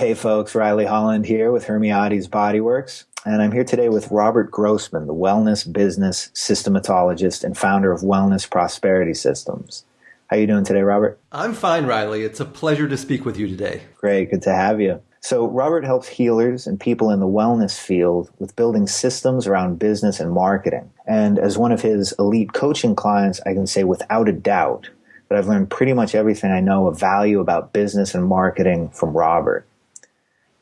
Hey folks, Riley Holland here with Hermiades Bodyworks, and I'm here today with Robert Grossman, the wellness business systematologist and founder of Wellness Prosperity Systems. How you doing today, Robert? I'm fine, Riley. It's a pleasure to speak with you today. Great, good to have you. So, Robert helps healers and people in the wellness field with building systems around business and marketing. And as one of his elite coaching clients, I can say without a doubt that I've learned pretty much everything I know of value about business and marketing from Robert.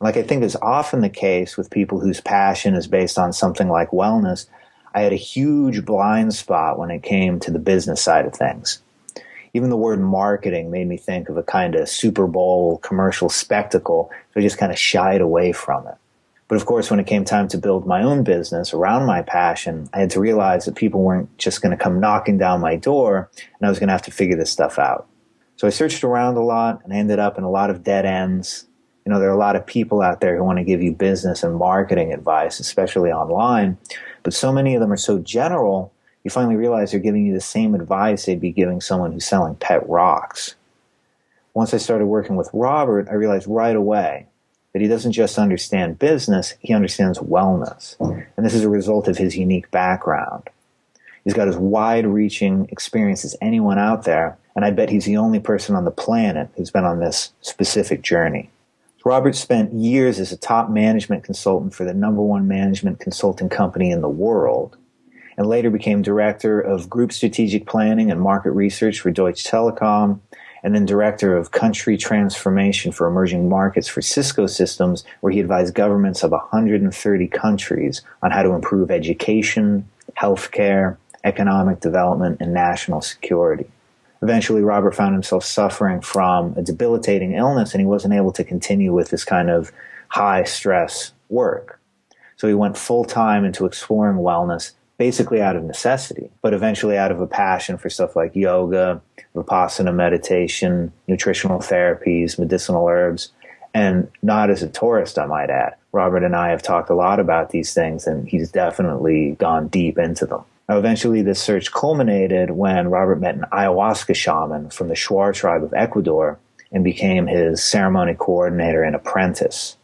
Like I think is often the case with people whose passion is based on something like wellness, I had a huge blind spot when it came to the business side of things even the word marketing made me think of a kind of Super Bowl commercial spectacle. So I just kind of shied away from it. But of course, when it came time to build my own business around my passion, I had to realize that people weren't just going to come knocking down my door and I was going to have to figure this stuff out. So I searched around a lot and I ended up in a lot of dead ends. You know, there are a lot of people out there who want to give you business and marketing advice, especially online, but so many of them are so general you finally realize they're giving you the same advice they'd be giving someone who's selling pet rocks. Once I started working with Robert, I realized right away that he doesn't just understand business, he understands wellness. And this is a result of his unique background. He's got as wide reaching experience as anyone out there, and I bet he's the only person on the planet who's been on this specific journey. Robert spent years as a top management consultant for the number one management consulting company in the world and later became director of group strategic planning and market research for Deutsche Telekom, and then director of country transformation for emerging markets for Cisco Systems, where he advised governments of 130 countries on how to improve education, healthcare, economic development, and national security. Eventually, Robert found himself suffering from a debilitating illness, and he wasn't able to continue with this kind of high stress work. So he went full time into exploring wellness basically out of necessity, but eventually out of a passion for stuff like yoga, vipassana meditation, nutritional therapies, medicinal herbs, and not as a tourist, I might add. Robert and I have talked a lot about these things, and he's definitely gone deep into them. Now, eventually, this search culminated when Robert met an ayahuasca shaman from the Shuar tribe of Ecuador and became his ceremony coordinator and apprentice.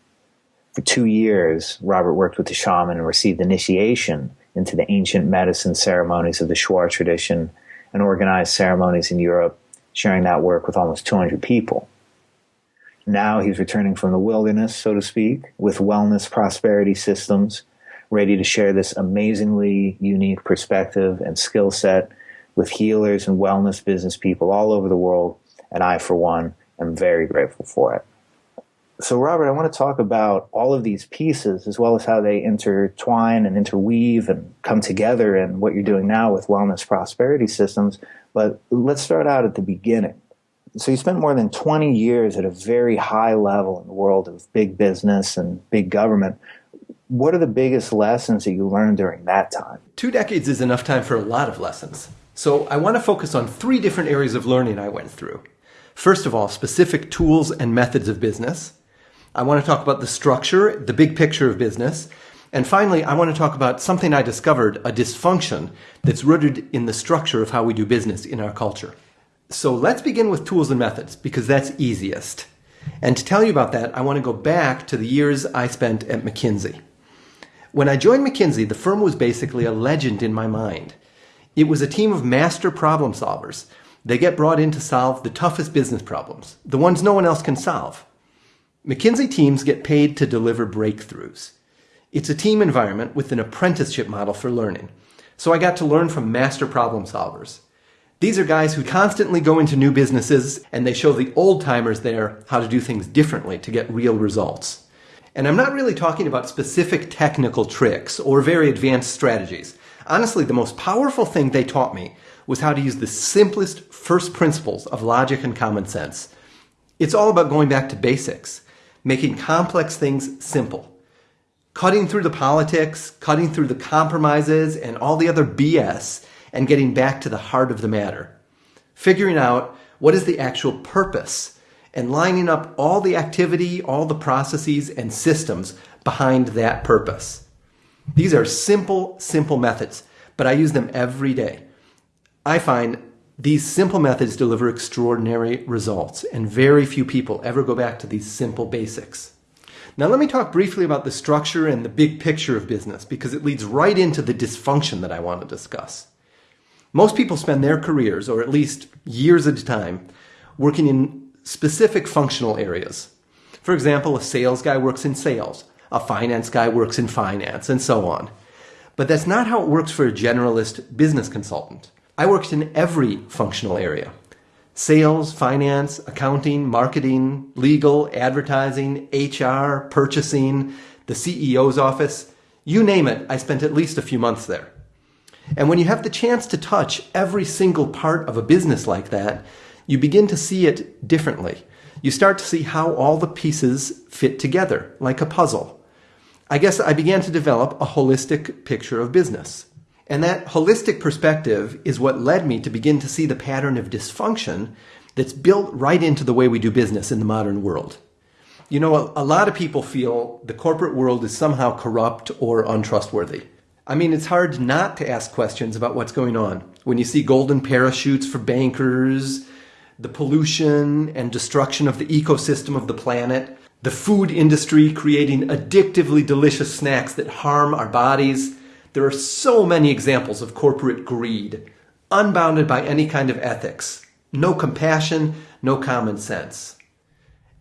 For two years, Robert worked with the shaman and received initiation into the ancient medicine ceremonies of the Shuar tradition and organized ceremonies in Europe, sharing that work with almost 200 people. Now he's returning from the wilderness, so to speak, with wellness prosperity systems, ready to share this amazingly unique perspective and skill set with healers and wellness business people all over the world. And I, for one, am very grateful for it. So, Robert, I want to talk about all of these pieces as well as how they intertwine and interweave and come together and what you're doing now with wellness prosperity systems. But let's start out at the beginning. So, you spent more than 20 years at a very high level in the world of big business and big government. What are the biggest lessons that you learned during that time? Two decades is enough time for a lot of lessons. So, I want to focus on three different areas of learning I went through. First of all, specific tools and methods of business. I want to talk about the structure, the big picture of business. And finally, I want to talk about something I discovered, a dysfunction that's rooted in the structure of how we do business in our culture. So let's begin with tools and methods because that's easiest. And to tell you about that, I want to go back to the years I spent at McKinsey. When I joined McKinsey, the firm was basically a legend in my mind. It was a team of master problem solvers. They get brought in to solve the toughest business problems, the ones no one else can solve. McKinsey teams get paid to deliver breakthroughs. It's a team environment with an apprenticeship model for learning. So I got to learn from master problem solvers. These are guys who constantly go into new businesses and they show the old timers there how to do things differently to get real results. And I'm not really talking about specific technical tricks or very advanced strategies. Honestly, the most powerful thing they taught me was how to use the simplest first principles of logic and common sense. It's all about going back to basics making complex things simple. Cutting through the politics, cutting through the compromises and all the other BS and getting back to the heart of the matter. Figuring out what is the actual purpose and lining up all the activity, all the processes and systems behind that purpose. These are simple, simple methods, but I use them every day. I find these simple methods deliver extraordinary results, and very few people ever go back to these simple basics. Now, let me talk briefly about the structure and the big picture of business because it leads right into the dysfunction that I want to discuss. Most people spend their careers, or at least years at a time, working in specific functional areas. For example, a sales guy works in sales, a finance guy works in finance, and so on. But that's not how it works for a generalist business consultant. I worked in every functional area sales, finance, accounting, marketing, legal, advertising, HR, purchasing, the CEO's office. You name it, I spent at least a few months there. And when you have the chance to touch every single part of a business like that, you begin to see it differently. You start to see how all the pieces fit together, like a puzzle. I guess I began to develop a holistic picture of business. And that holistic perspective is what led me to begin to see the pattern of dysfunction that's built right into the way we do business in the modern world. You know, a, lot of people feel the corporate world is somehow corrupt or untrustworthy. I mean, it's hard not to ask questions about what's going on when you see golden parachutes for bankers, the pollution and destruction of the ecosystem of the planet, the food industry creating addictively delicious snacks that harm our bodies there are so many examples of corporate greed, unbounded by any kind of ethics, no compassion, no common sense.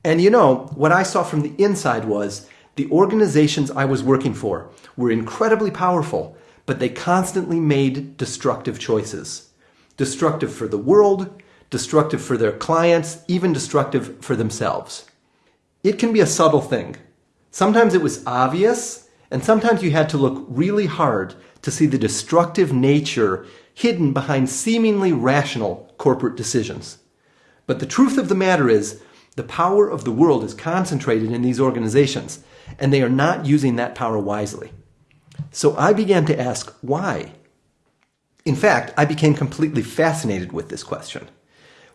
And you know, what I saw from the inside was the organizations I was working for were incredibly powerful, but they constantly made destructive choices. Destructive for the world, destructive for their clients, even destructive for themselves. It can be a subtle thing. Sometimes it was obvious, and sometimes you had to look really hard to see the destructive nature hidden behind seemingly rational corporate decisions. But the truth of the matter is, the power of the world is concentrated in these organizations, and they are not using that power wisely. So I began to ask why. In fact, I became completely fascinated with this question.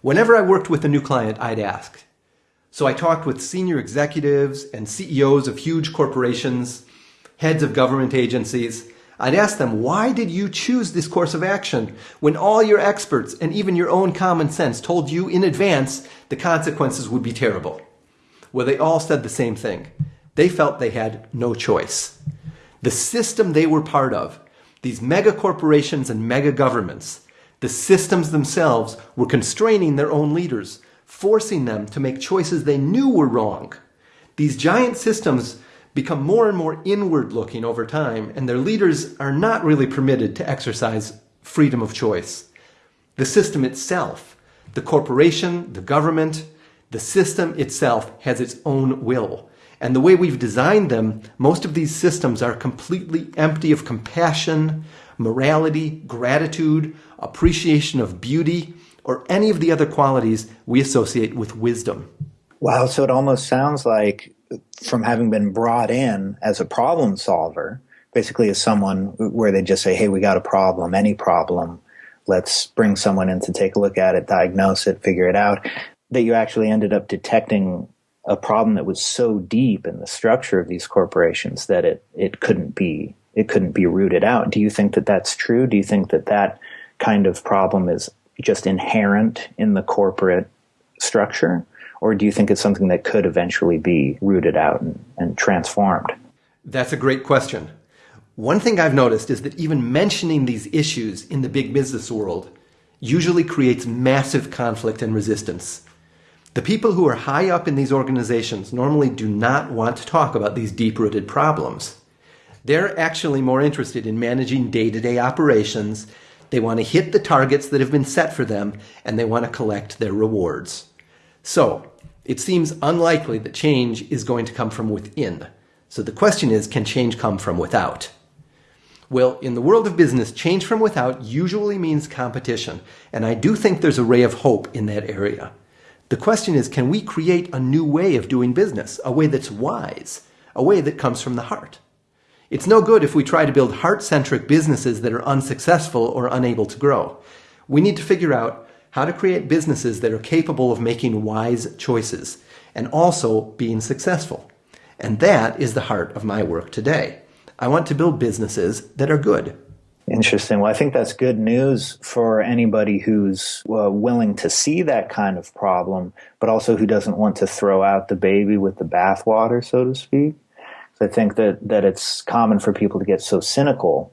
Whenever I worked with a new client, I'd ask. So I talked with senior executives and CEOs of huge corporations heads of government agencies, I'd ask them, why did you choose this course of action when all your experts and even your own common sense told you in advance the consequences would be terrible? Well, they all said the same thing. They felt they had no choice. The system they were part of, these mega corporations and mega governments, the systems themselves were constraining their own leaders, forcing them to make choices they knew were wrong. These giant systems become more and more inward looking over time, and their leaders are not really permitted to exercise freedom of choice. The system itself, the corporation, the government, the system itself has its own will. And the way we've designed them, most of these systems are completely empty of compassion, morality, gratitude, appreciation of beauty, or any of the other qualities we associate with wisdom. Wow, so it almost sounds like from having been brought in as a problem solver, basically as someone where they just say, hey, we got a problem, any problem, let's bring someone in to take a look at it, diagnose it, figure it out, that you actually ended up detecting a problem that was so deep in the structure of these corporations that it, it couldn't be it couldn't be rooted out. Do you think that that's true? Do you think that that kind of problem is just inherent in the corporate structure? Or do you think it's something that could eventually be rooted out and, and transformed? That's a great question. One thing I've noticed is that even mentioning these issues in the big business world usually creates massive conflict and resistance. The people who are high up in these organizations normally do not want to talk about these deep rooted problems. They're actually more interested in managing day to day operations. They want to hit the targets that have been set for them and they want to collect their rewards. So, it seems unlikely that change is going to come from within. So the question is, can change come from without? Well, in the world of business, change from without usually means competition, and I do think there's a ray of hope in that area. The question is, can we create a new way of doing business, a way that's wise, a way that comes from the heart? It's no good if we try to build heart-centric businesses that are unsuccessful or unable to grow. We need to figure out how to create businesses that are capable of making wise choices and also being successful. And that is the heart of my work today. I want to build businesses that are good. Interesting. Well, I think that's good news for anybody who's uh, willing to see that kind of problem, but also who doesn't want to throw out the baby with the bathwater, so to speak. I think that, that it's common for people to get so cynical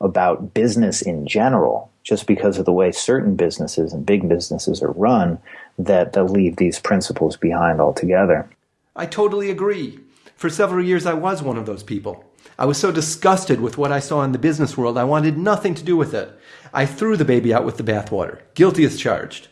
about business in general, just because of the way certain businesses and big businesses are run, that they'll leave these principles behind altogether. I totally agree. For several years, I was one of those people. I was so disgusted with what I saw in the business world, I wanted nothing to do with it. I threw the baby out with the bathwater, guilty as charged.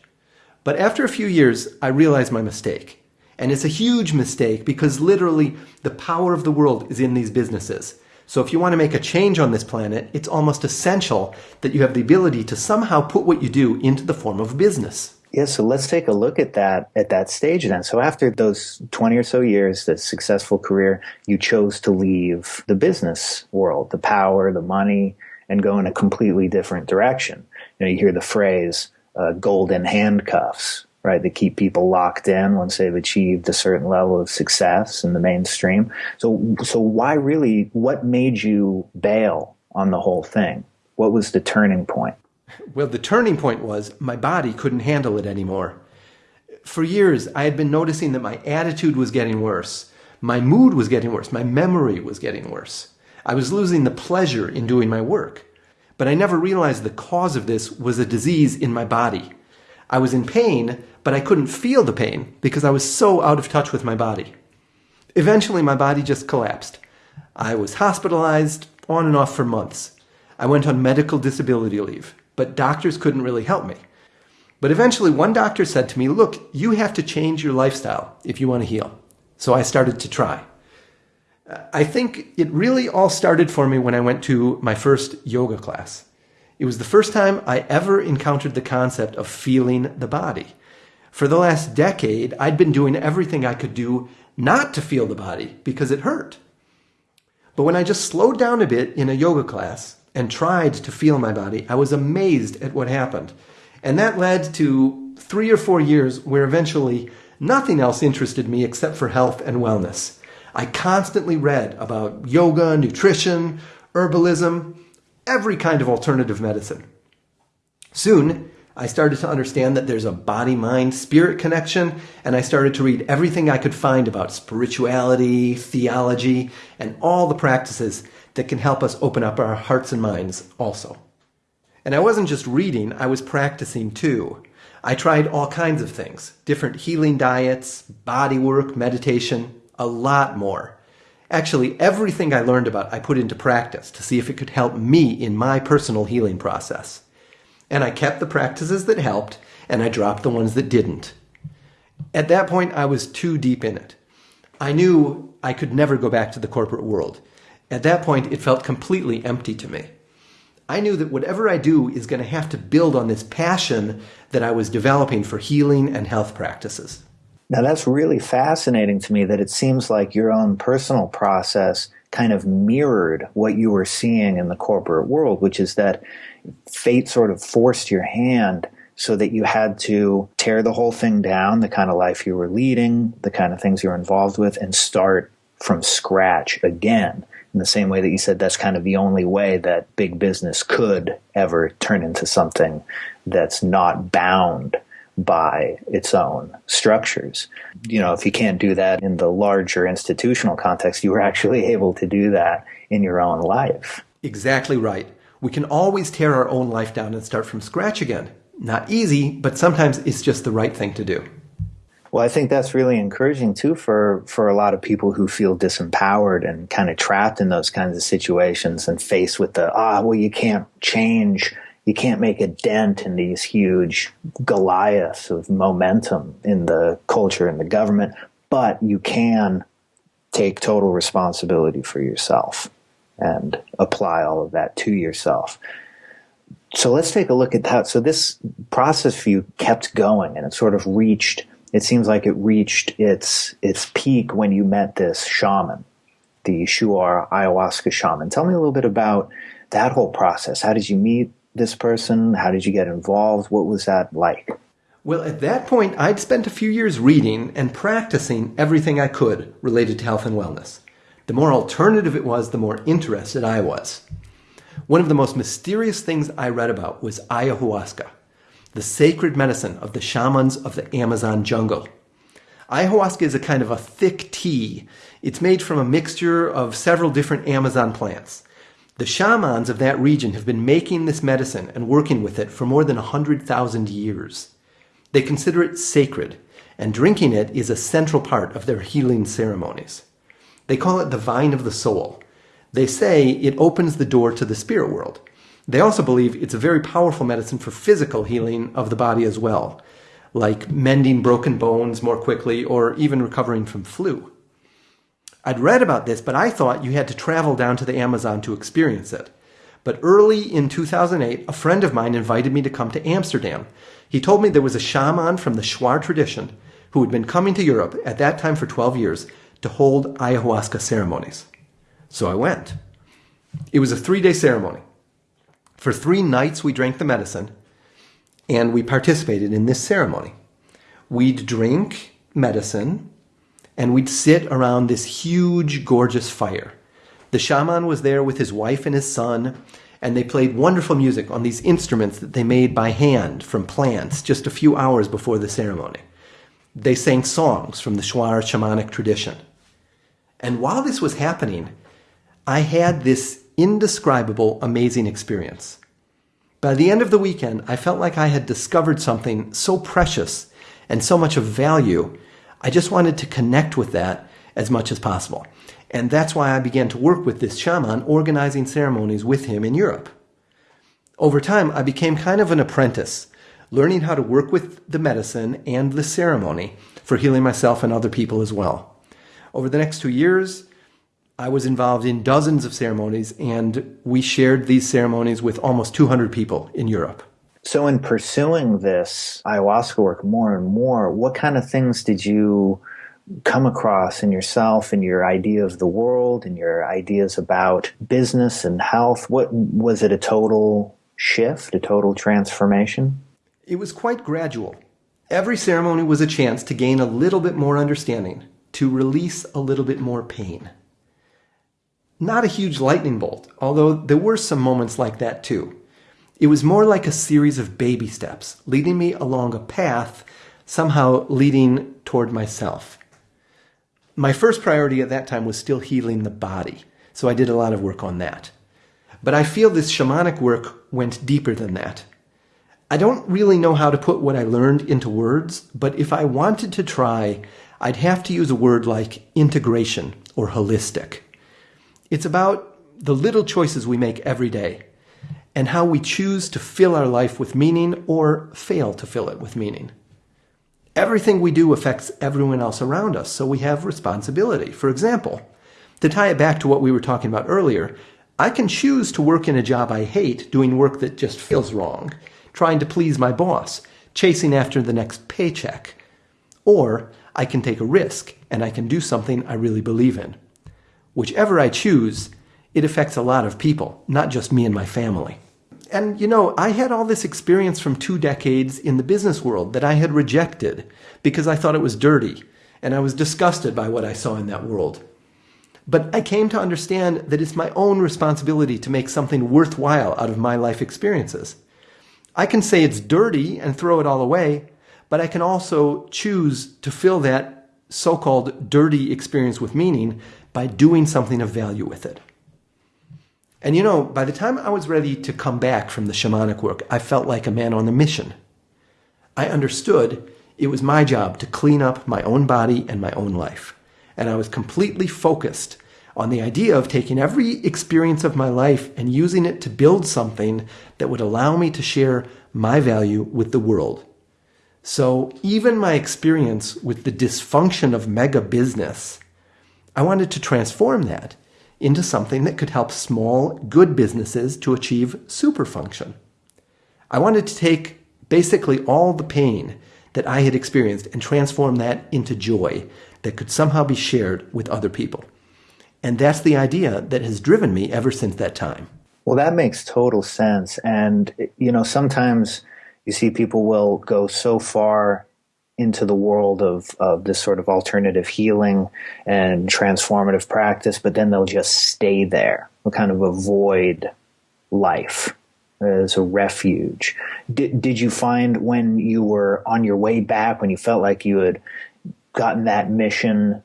But after a few years, I realized my mistake. And it's a huge mistake because literally the power of the world is in these businesses. So if you want to make a change on this planet, it's almost essential that you have the ability to somehow put what you do into the form of business. Yeah, so let's take a look at that at that stage then. So after those 20 or so years, the successful career, you chose to leave the business world, the power, the money, and go in a completely different direction. You know, you hear the phrase uh, golden handcuffs, right? That keep people locked in once they've achieved a certain level of success in the mainstream. So, so why really, what made you bail on the whole thing? What was the turning point? Well, the turning point was my body couldn't handle it anymore. For years, I had been noticing that my attitude was getting worse. My mood was getting worse. My memory was getting worse. I was losing the pleasure in doing my work. But I never realized the cause of this was a disease in my body. I was in pain, but I couldn't feel the pain because I was so out of touch with my body. Eventually, my body just collapsed. I was hospitalized on and off for months. I went on medical disability leave but doctors couldn't really help me. But eventually, one doctor said to me, Look, you have to change your lifestyle if you want to heal. So I started to try. I think it really all started for me when I went to my first yoga class. It was the first time I ever encountered the concept of feeling the body. For the last decade, I'd been doing everything I could do not to feel the body because it hurt. But when I just slowed down a bit in a yoga class and tried to feel my body, I was amazed at what happened. And that led to three or four years where eventually nothing else interested me except for health and wellness. I constantly read about yoga, nutrition, herbalism, every kind of alternative medicine. Soon, I started to understand that there's a body mind spirit connection, and I started to read everything I could find about spirituality, theology, and all the practices that can help us open up our hearts and minds also. And I wasn't just reading, I was practicing too. I tried all kinds of things different healing diets, body work, meditation, a lot more. Actually, everything I learned about, I put into practice to see if it could help me in my personal healing process. And I kept the practices that helped, and I dropped the ones that didn't. At that point, I was too deep in it. I knew I could never go back to the corporate world. At that point, it felt completely empty to me. I knew that whatever I do is going to have to build on this passion that I was developing for healing and health practices. Now, that's really fascinating to me that it seems like your own personal process kind of mirrored what you were seeing in the corporate world, which is that fate sort of forced your hand so that you had to tear the whole thing down, the kind of life you were leading, the kind of things you were involved with, and start from scratch again. In the same way that you said that's kind of the only way that big business could ever turn into something that's not bound by its own structures. You know, if you can't do that in the larger institutional context, you were actually able to do that in your own life. Exactly right. We can always tear our own life down and start from scratch again. Not easy, but sometimes it's just the right thing to do. Well, I think that's really encouraging too for for a lot of people who feel disempowered and kind of trapped in those kinds of situations and faced with the ah, well, you can't change, you can't make a dent in these huge Goliaths of momentum in the culture and the government, but you can take total responsibility for yourself and apply all of that to yourself. So let's take a look at that. So this process for you kept going and it sort of reached it seems like it reached its its peak when you met this shaman, the Shuar ayahuasca shaman. Tell me a little bit about that whole process. How did you meet this person? How did you get involved? What was that like? Well, at that point, I'd spent a few years reading and practicing everything I could related to health and wellness. The more alternative it was, the more interested I was. One of the most mysterious things I read about was ayahuasca, the sacred medicine of the shamans of the Amazon jungle. Ayahuasca is a kind of a thick tea. It's made from a mixture of several different Amazon plants. The shamans of that region have been making this medicine and working with it for more than 100,000 years. They consider it sacred, and drinking it is a central part of their healing ceremonies. They call it the vine of the soul. They say it opens the door to the spirit world. They also believe it's a very powerful medicine for physical healing of the body as well, like mending broken bones more quickly or even recovering from flu. I'd read about this, but I thought you had to travel down to the Amazon to experience it. But early in 2008, a friend of mine invited me to come to Amsterdam. He told me there was a shaman from the Shuar tradition who had been coming to Europe at that time for 12 years to hold ayahuasca ceremonies. So I went. It was a three day ceremony. For three nights, we drank the medicine and we participated in this ceremony. We'd drink medicine and we'd sit around this huge, gorgeous fire. The shaman was there with his wife and his son, and they played wonderful music on these instruments that they made by hand from plants just a few hours before the ceremony. They sang songs from the Shuar shamanic tradition. And while this was happening, I had this indescribable, amazing experience. By the end of the weekend, I felt like I had discovered something so precious and so much of value I just wanted to connect with that as much as possible. And that's why I began to work with this shaman, organizing ceremonies with him in Europe. Over time, I became kind of an apprentice, learning how to work with the medicine and the ceremony for healing myself and other people as well. Over the next two years, I was involved in dozens of ceremonies, and we shared these ceremonies with almost 200 people in Europe. So, in pursuing this ayahuasca work more and more, what kind of things did you come across in yourself and your idea of the world and your ideas about business and health? What was it a total shift, a total transformation? It was quite gradual. Every ceremony was a chance to gain a little bit more understanding, to release a little bit more pain. Not a huge lightning bolt, although there were some moments like that too. It was more like a series of baby steps, leading me along a path, somehow leading toward myself. My first priority at that time was still healing the body, so I did a lot of work on that. But I feel this shamanic work went deeper than that. I don't really know how to put what I learned into words, but if I wanted to try, I'd have to use a word like integration or holistic. It's about the little choices we make every day and how we choose to fill our life with meaning or fail to fill it with meaning. Everything we do affects everyone else around us, so we have responsibility. For example, to tie it back to what we were talking about earlier, I can choose to work in a job I hate, doing work that just feels wrong, trying to please my boss, chasing after the next paycheck. Or I can take a risk and I can do something I really believe in. Whichever I choose, it affects a lot of people, not just me and my family. And you know, I had all this experience from two decades in the business world that I had rejected because I thought it was dirty and I was disgusted by what I saw in that world. But I came to understand that it's my own responsibility to make something worthwhile out of my life experiences. I can say it's dirty and throw it all away, but I can also choose to fill that so called dirty experience with meaning by doing something of value with it. And you know, by the time I was ready to come back from the shamanic work, I felt like a man on a mission. I understood it was my job to clean up my own body and my own life. And I was completely focused on the idea of taking every experience of my life and using it to build something that would allow me to share my value with the world. So even my experience with the dysfunction of mega business, I wanted to transform that into something that could help small, good businesses to achieve superfunction. I wanted to take basically all the pain that I had experienced and transform that into joy that could somehow be shared with other people. And that's the idea that has driven me ever since that time. Well, that makes total sense. And, you know, sometimes you see people will go so far into the world of, of this sort of alternative healing and transformative practice, but then they'll just stay there. They'll kind of avoid life as a refuge. Did, did you find when you were on your way back, when you felt like you had gotten that mission,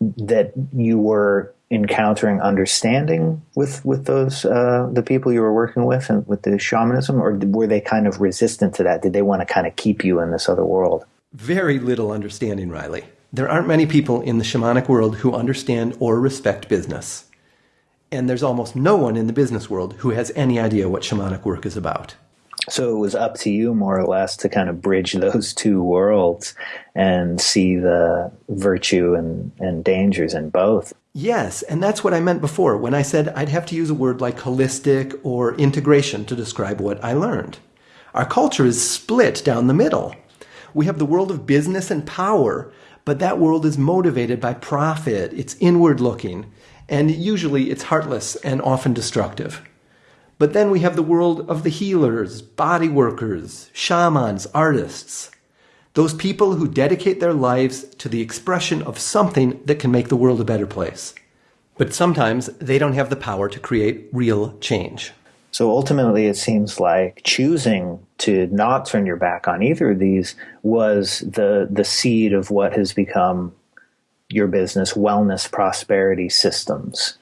that you were encountering understanding with with those uh, the people you were working with and with the shamanism, or were they kind of resistant to that? Did they want to kind of keep you in this other world? Very little understanding, Riley. There aren't many people in the shamanic world who understand or respect business. And there's almost no one in the business world who has any idea what shamanic work is about. So it was up to you, more or less, to kind of bridge those two worlds and see the virtue and, and dangers in both. Yes, and that's what I meant before when I said I'd have to use a word like holistic or integration to describe what I learned. Our culture is split down the middle. We have the world of business and power, but that world is motivated by profit, it's inward looking, and usually it's heartless and often destructive. But then we have the world of the healers, body workers, shamans, artists. Those people who dedicate their lives to the expression of something that can make the world a better place. But sometimes they don't have the power to create real change. So ultimately, it seems like choosing to not turn your back on either of these was the the seed of what has become your business, wellness prosperity systems.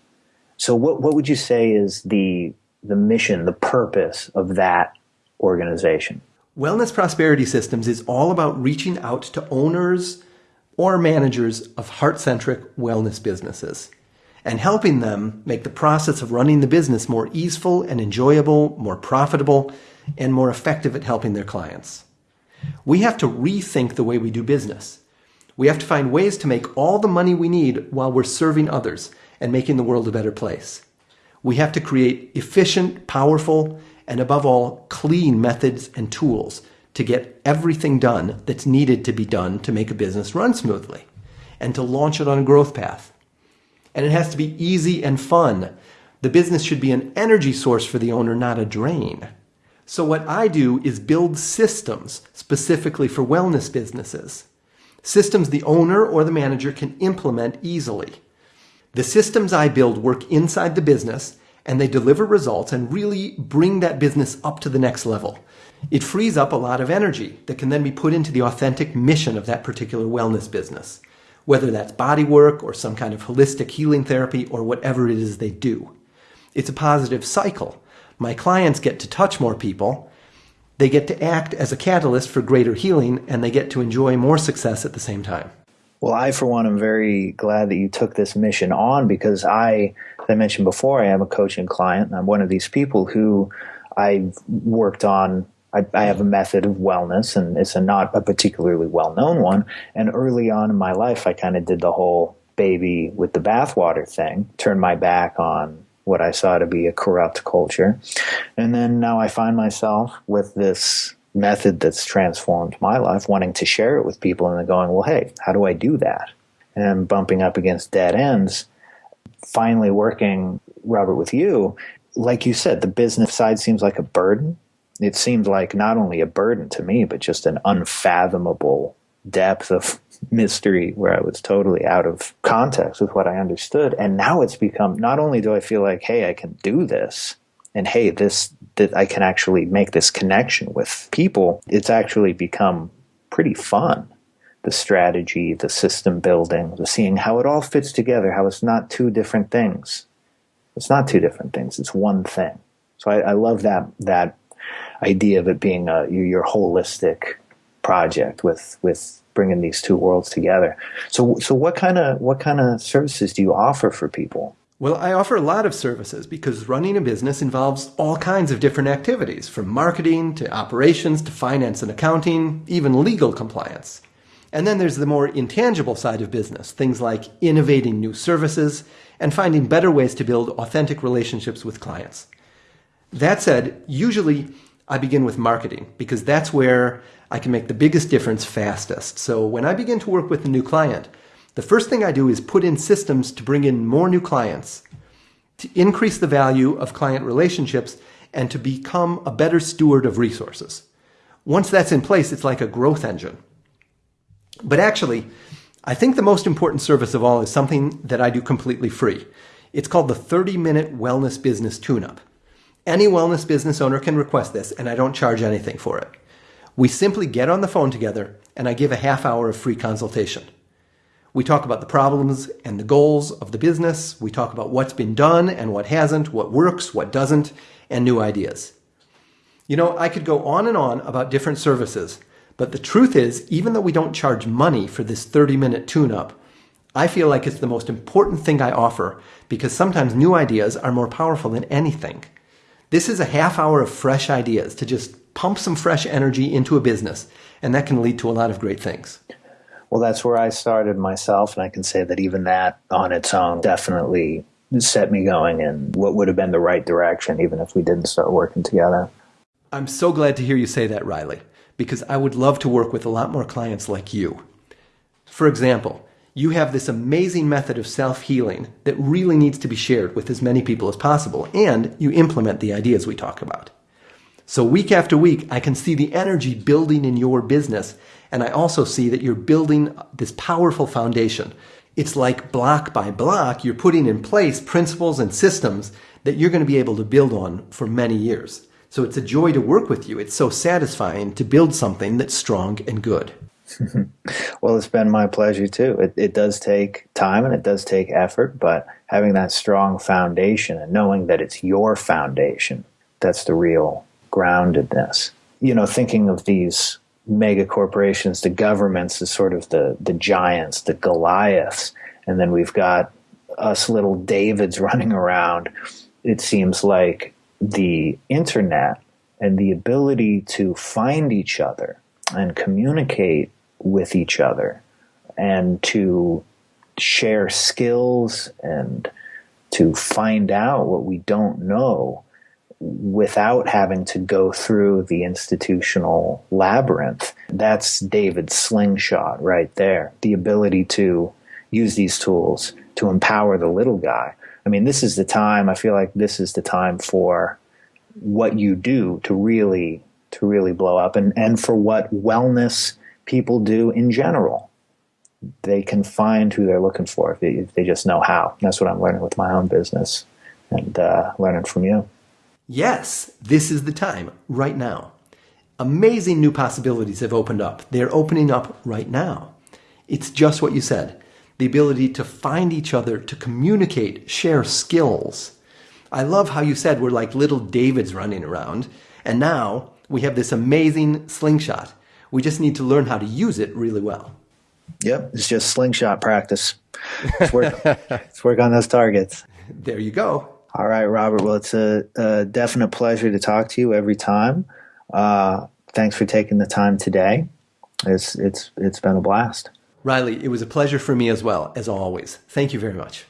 So, what what would you say is the the mission, the purpose of that organization? Wellness Prosperity Systems is all about reaching out to owners or managers of heart centric wellness businesses and helping them make the process of running the business more easeful and enjoyable, more profitable, and more effective at helping their clients. We have to rethink the way we do business. We have to find ways to make all the money we need while we're serving others and making the world a better place. We have to create efficient, powerful, and above all, clean methods and tools to get everything done that's needed to be done to make a business run smoothly and to launch it on a growth path. And it has to be easy and fun. The business should be an energy source for the owner, not a drain. So, what I do is build systems specifically for wellness businesses. Systems the owner or the manager can implement easily. The systems I build work inside the business and they deliver results and really bring that business up to the next level. It frees up a lot of energy that can then be put into the authentic mission of that particular wellness business, whether that's body work or some kind of holistic healing therapy or whatever it is they do. It's a positive cycle. My clients get to touch more people, they get to act as a catalyst for greater healing, and they get to enjoy more success at the same time. Well, I, for one, am very glad that you took this mission on because I, as I mentioned before, I am a coaching client. And I'm one of these people who I've worked on. I, I have a method of wellness, and it's a not a particularly well known one. And early on in my life, I kind of did the whole baby with the bathwater thing, turned my back on what I saw to be a corrupt culture. And then now I find myself with this method that's transformed my life, wanting to share it with people and then going, well, hey, how do I do that? And bumping up against dead ends. Finally working, Robert, with you, like you said, the business side seems like a burden. It seemed like not only a burden to me, but just an unfathomable depth of mystery where I was totally out of context with what I understood. And now it's become not only do I feel like, hey, I can do this, and hey, this that I can actually make this connection with people, it's actually become pretty fun. The strategy, the system building, the seeing how it all fits together, how it's not two different things. It's not two different things, it's one thing. So I, I love that that idea of it being a, your holistic project with with bringing these two worlds together. So so what kind of what kind of services do you offer for people? Well, I offer a lot of services because running a business involves all kinds of different activities, from marketing to operations to finance and accounting, even legal compliance. And then there's the more intangible side of business, things like innovating new services and finding better ways to build authentic relationships with clients. That said, usually I begin with marketing because that's where I can make the biggest difference fastest. So when I begin to work with a new client, the first thing I do is put in systems to bring in more new clients, to increase the value of client relationships, and to become a better steward of resources. Once that's in place, it's like a growth engine. But actually, I think the most important service of all is something that I do completely free. It's called the 30 minute wellness business tune up. Any wellness business owner can request this, and I don't charge anything for it. We simply get on the phone together, and I give a half hour of free consultation. We talk about the problems and the goals of the business. We talk about what's been done and what hasn't, what works, what doesn't, and new ideas. You know, I could go on and on about different services, but the truth is, even though we don't charge money for this 30 minute tune up, I feel like it's the most important thing I offer because sometimes new ideas are more powerful than anything. This is a half hour of fresh ideas to just pump some fresh energy into a business, and that can lead to a lot of great things. Well, that's where I started myself, and I can say that even that on its own definitely set me going in what would have been the right direction, even if we didn't start working together. I'm so glad to hear you say that, Riley, because I would love to work with a lot more clients like you. For example, you have this amazing method of self healing that really needs to be shared with as many people as possible, and you implement the ideas we talk about. So, week after week, I can see the energy building in your business, and I also see that you're building this powerful foundation. It's like block by block, you're putting in place principles and systems that you're going to be able to build on for many years. So, it's a joy to work with you. It's so satisfying to build something that's strong and good. Well, it's been my pleasure too. It, it does take time and it does take effort, but having that strong foundation and knowing that it's your foundation, that's the real groundedness. You know, thinking of these mega corporations, the governments as sort of the, the giants, the Goliaths, and then we've got us little Davids running around. It seems like the internet and the ability to find each other and communicate with each other and to share skills and to find out what we don't know without having to go through the institutional labyrinth. That's David's slingshot right there. The ability to use these tools to empower the little guy. I mean, this is the time, I feel like this is the time for what you do to really to really blow up and, and for what wellness people do in general. They can find who they're looking for if they, if they just know how. That's what I'm learning with my own business and uh, learning from you. Yes, this is the time, right now. Amazing new possibilities have opened up. They're opening up right now. It's just what you said the ability to find each other, to communicate, share skills. I love how you said we're like little Davids running around, and now we have this amazing slingshot. We just need to learn how to use it really well. Yep, it's just slingshot practice. Let's work, let's work on those targets. There you go. All right, Robert. Well, it's a, a definite pleasure to talk to you every time. Uh, thanks for taking the time today. It's it's it's been a blast. Riley, it was a pleasure for me as well, as always. Thank you very much.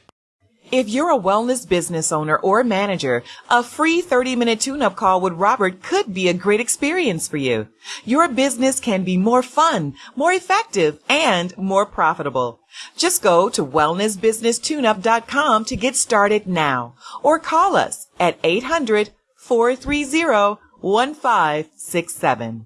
If you're a wellness business owner or manager, a free 30 minute tune up call with Robert could be a great experience for you. Your business can be more fun, more effective, and more profitable. Just go to wellnessbusinesstuneup.com to get started now or call us at 800 430 1567.